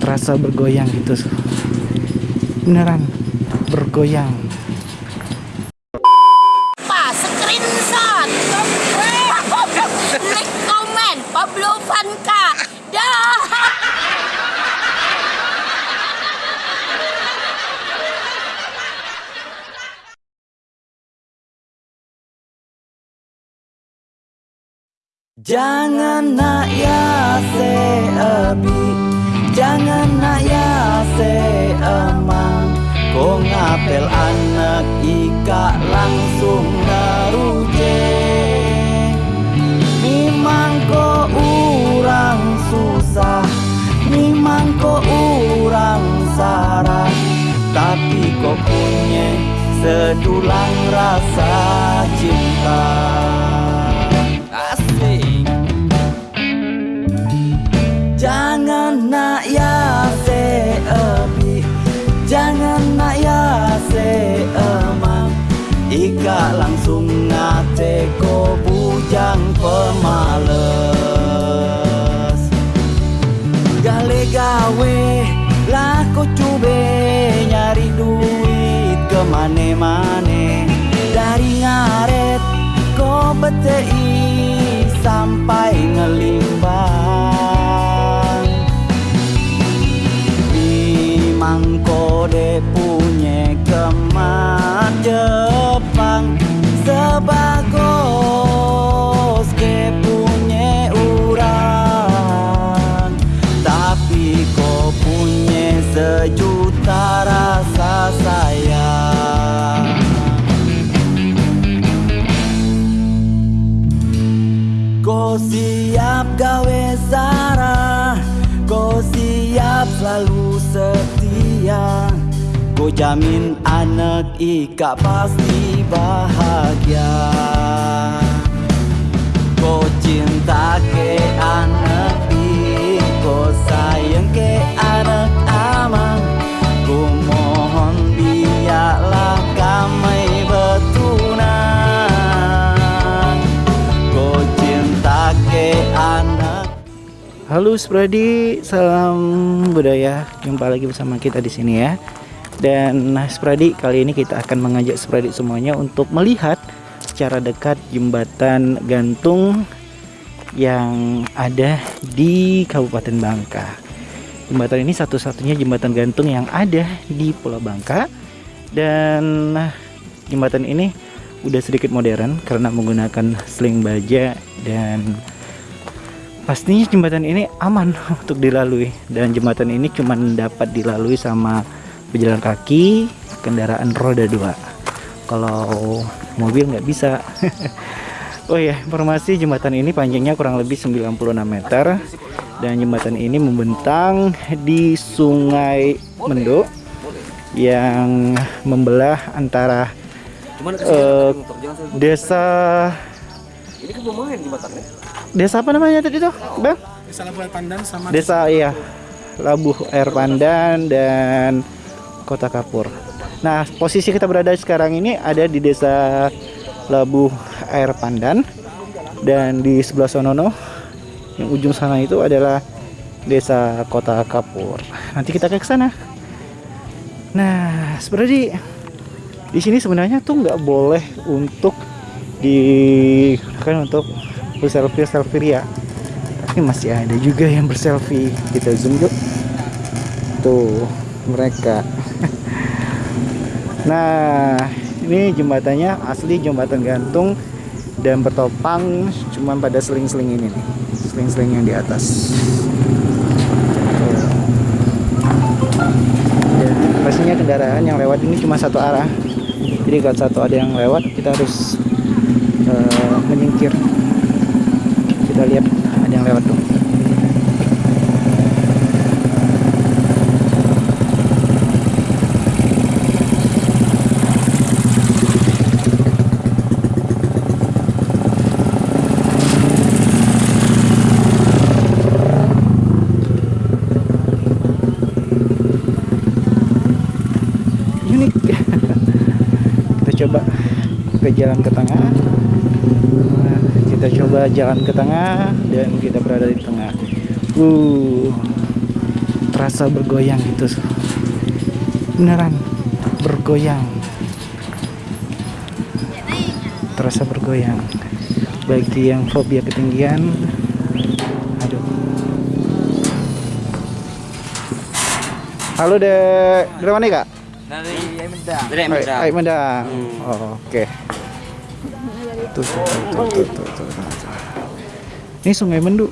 Terasa bergoyang gitu. Beneran bergoyang Pak, screenshot. Like, comment, Pablo Vanka. Dah. Jangan nak ya se abi Jangan nak ya se emang Ko ngapel Ika langsung ngate ko bujang pemales. Gale gawe lah ko cube nyari duit kemane-mane. Dari ngaret ko betei sampai ngelimbang jamin anak Ika pasti bahagia Kau cinta ke anak Kau sayang ke anak amang Ku mohon biarlah kami betunan Kau cinta ke anak Halo Spradi, salam budaya. Jumpa lagi bersama kita di sini ya. Dan nah, Spradi kali ini kita akan mengajak Spradi semuanya untuk melihat secara dekat jembatan gantung yang ada di Kabupaten Bangka. Jembatan ini satu-satunya jembatan gantung yang ada di Pulau Bangka dan nah, jembatan ini udah sedikit modern karena menggunakan sling baja dan pastinya jembatan ini aman untuk dilalui dan jembatan ini cuma dapat dilalui sama pejalan kaki kendaraan roda dua. Kalau mobil nggak bisa. Oh ya informasi jembatan ini panjangnya kurang lebih 96 meter. Dan jembatan ini membentang di sungai Mendo yang membelah antara eh, desa Ini kan lumayan jembatannya. desa apa namanya tadi tuh bang? Desa Labuan Pandan sama desa iya. Labuh Air Pandan dan Kota Kapur. Nah, posisi kita berada sekarang ini ada di desa Labuh Air Pandan dan di sebelah sonono yang ujung sana itu adalah desa Kota Kapur. Nanti kita ke sana. Nah, seperti di sini sebenarnya tuh nggak boleh untuk digunakan untuk berselfie selfie ya tapi masih ada juga yang berselfie kita zoom yuk tuh mereka nah ini jembatannya asli jembatan gantung dan bertopang cuman pada seling-seling ini nih. Seling-seling yang di atas. Dan pastinya kendaraan yang lewat ini cuma satu arah. Jadi kalau satu ada yang lewat kita harus eh, menyingkir. Kita lihat ada yang lewat tuh unik kita coba ke jalan ke tengah Nah, kita coba jalan ke tengah dan kita berada di tengah Uh, terasa bergoyang gitu. Beneran bergoyang. Terasa bergoyang. Bagi yang fobia ketinggian, aduh. Halo dek, dari mana kak? Dari. Oh, Oke. Tuh, tuh, tuh, tuh, tuh, tuh, tuh, tuh. Ini Sungai Mendu.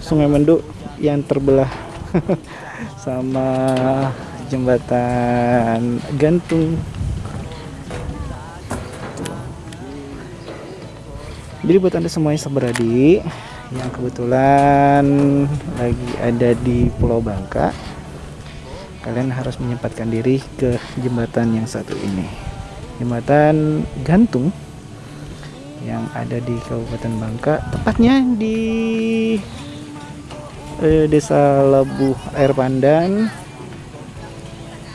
Sungai Mendu yang terbelah sama jembatan gantung. Jadi buat anda semuanya seberadi yang kebetulan lagi ada di Pulau Bangka, kalian harus menyempatkan diri ke jembatan yang satu ini. Jembatan gantung yang ada di Kabupaten Bangka tepatnya di eh, desa Labuh Air Pandan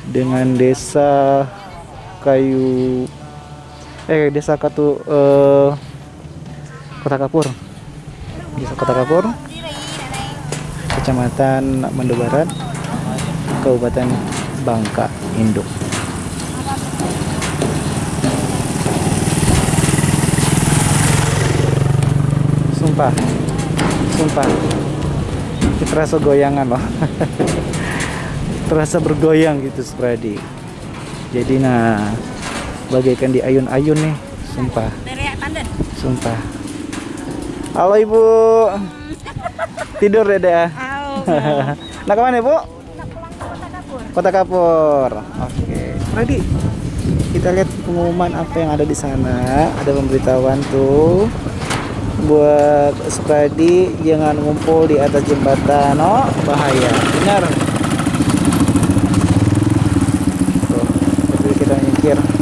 dengan desa Kayu eh desa Katu eh, Kota Kapur. Desa Kota Kapur Kecamatan Mando Barat Kabupaten Bangka Induk. Sumpah, sumpah, terasa goyangan loh, terasa bergoyang gitu Spradi. Jadi nah, bagaikan di ayun-ayun nih, sumpah, sumpah. Halo ibu, tidur deh deh. nah ke mana ibu? Kota Kapur. Oke. Ready. Kita lihat pengumuman apa yang ada di sana. Ada pemberitahuan tuh buat Spradi jangan ngumpul di atas jembatan. Oh, bahaya. Benar. Tuh, kita nyingkir.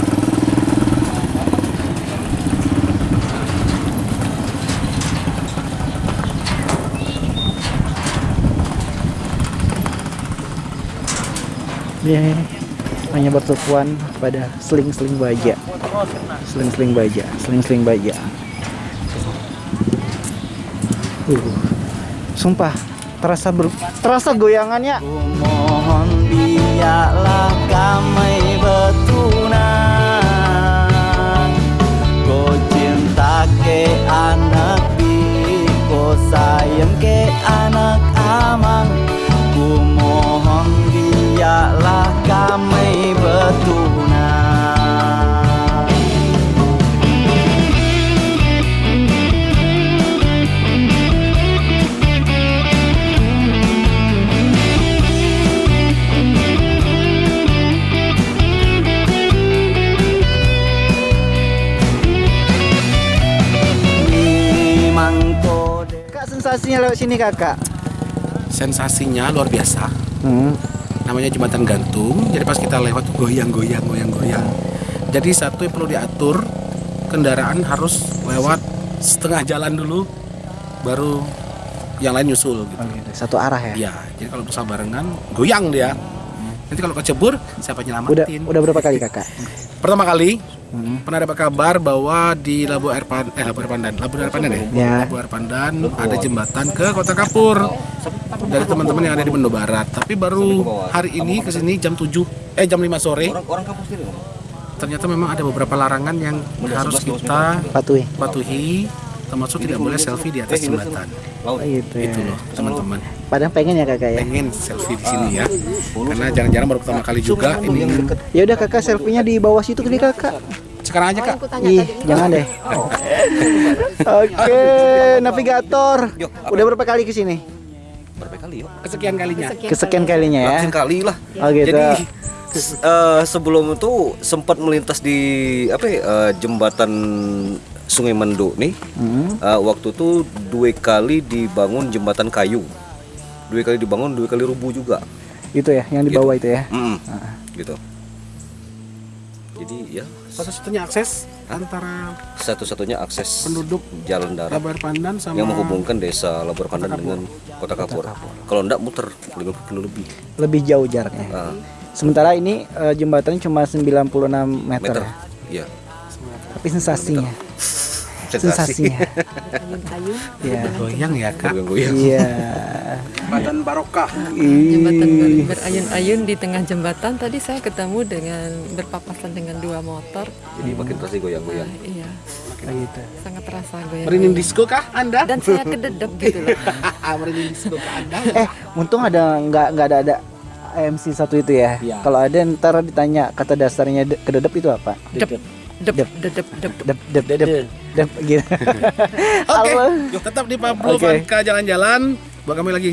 Dia hanya bertukuan pada seling-seling baja. Seling-seling baja, seling-seling baja. Uh, sumpah terasa ber, terasa goyangannya. Mohon biarlah kami betunan. Kau cinta ke anak kau sayang ke anak sini kakak. sensasinya luar biasa Hmm. namanya jembatan gantung jadi pas kita lewat goyang goyang goyang goyang jadi satu yang perlu diatur kendaraan harus lewat setengah jalan dulu baru yang lain nyusul gitu Oh, gitu. Satu arah ya. ya jadi kalau bersama barengan goyang dia nanti kalau kecebur siapa Udah nyelamatin udah berapa kali kakak? pertama kali Hmm. pernah dapat kabar bahwa di Labu Air Pan eh Labu Air Pandan Labu Air Pandan ya Ya. Labu Air Pandan ada jembatan ke Kota Kapur dari teman-teman yang ada di Mendo Barat tapi baru hari ini ke sini jam 7 eh jam 5 sore ternyata memang ada beberapa larangan yang harus kita Patuhi. patuhi termasuk tidak boleh selfie di atas jembatan Oh, gitu ya. itu loh teman-teman Padahal pengen ya kakak ya. pengen selfie di sini ya karena jarang-jarang baru pertama kali juga ini Ya udah kakak selfie-nya di bawah situ kali kakak. sekarang aja kak Ih, jangan deh. Oke, navigator. Udah berapa kali ke sini? Berapa kali yuk? kesekian kalinya Kesekian kalinya ya. Ratusan kali lah. Oh gitu. Jadi eh, sebelum itu sempat melintas di apa ya, eh, jembatan Sungai Mendo nih. Hmm. Eh, waktu itu dua kali dibangun jembatan kayu. Dua kali dibangun, dua kali rubuh juga. Itu ya, yang di bawah itu ya. Mm, Gitu. Jadi ya satu-satunya akses antara satu-satunya akses penduduk jalan darat Labar Pandan sama yang menghubungkan desa Labor Pandan dengan Kota Kapur. Kalau enggak muter 50 kilo lebih. Lebih jauh jaraknya. Ah, Sementara ini eh, jembatannya cuma 96 meter. meter. ya. Iya. Tapi sensasinya. sensasi. sensasinya. Iya. Goyang ya kak. Goyang-goyang. Iya. Badan barokah. Jembatan ber- Ih. berayun-ayun di tengah jembatan tadi saya ketemu dengan berpapasan dengan dua motor. Jadi makin terasa goyang-goyang. Nah, iya, gitu. sangat terasa goyang. Merinding disco kah anda? Dan saya kededep gitu loh. Merinding disco kah anda? Eh, untung ada nggak nggak ada ada MC satu itu ya. Iya. Kalau ada ntar ditanya kata dasarnya de- kededep itu apa? Dep, dep, Dep. dedep, dep. Dep dep dep dep gitu. Oke, Halo. tetap di Pablo Oke. Vanka jalan-jalan. Buat kami lagi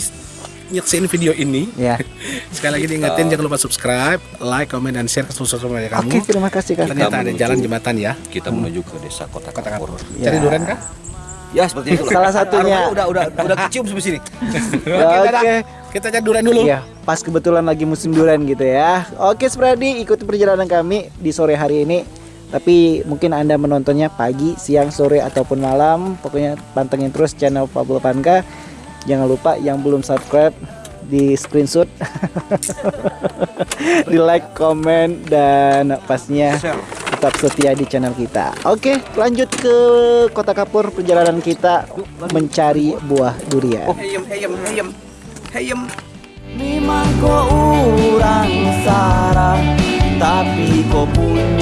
nyeksin video ini. Ya. Sekali lagi diingetin jangan lupa subscribe, like, comment, dan share ke sosial media kamu. Oke, terima kasih Kak. Ternyata ada jalan jembatan ya. Kita menuju ke desa Kota Kota Kapur. Ya. Cari duren kah? Ya seperti itu. Salah satunya. udah udah udah kecium sampai sini. Oke. Kita cari duren dulu. Iya, pas kebetulan lagi musim durian gitu ya. Oke, Spradi, ikuti perjalanan kami di sore hari ini. Tapi mungkin Anda menontonnya pagi, siang, sore ataupun malam. Pokoknya pantengin terus channel Pablo Panka. Jangan lupa yang belum subscribe di screenshot, di like, komen dan pastinya tetap setia di channel kita. Oke, lanjut ke Kota Kapur perjalanan kita mencari buah durian. Heyem, heyem, heyem, heyem. Memang kau orang sarang Tapi kau punya